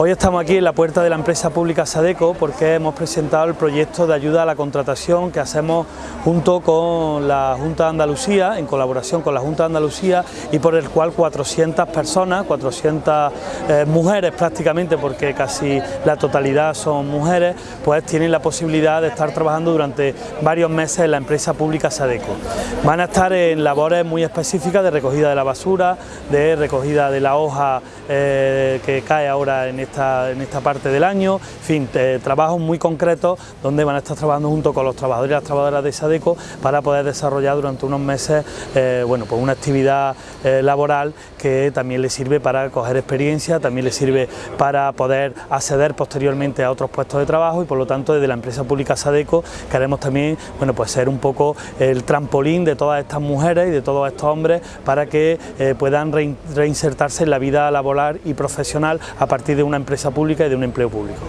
Hoy estamos aquí en la puerta de la empresa pública Sadeco porque hemos presentado el proyecto de ayuda a la contratación que hacemos junto con la Junta de Andalucía, en colaboración con la Junta de Andalucía y por el cual 400 personas, 400 eh, mujeres prácticamente porque casi la totalidad son mujeres, pues tienen la posibilidad de estar trabajando durante varios meses en la empresa pública Sadeco. Van a estar en labores muy específicas de recogida de la basura, de recogida de la hoja eh, que cae ahora en en esta parte del año, en fin, trabajos muy concretos donde van a estar trabajando junto con los trabajadores y las trabajadoras de SADECO para poder desarrollar durante unos meses eh, bueno, pues una actividad eh, laboral que también les sirve para coger experiencia, también les sirve para poder acceder posteriormente a otros puestos de trabajo y por lo tanto desde la empresa pública SADECO queremos también bueno, pues ser un poco el trampolín de todas estas mujeres y de todos estos hombres para que eh, puedan reinsertarse en la vida laboral y profesional a partir de una empresa pública y de un empleo público.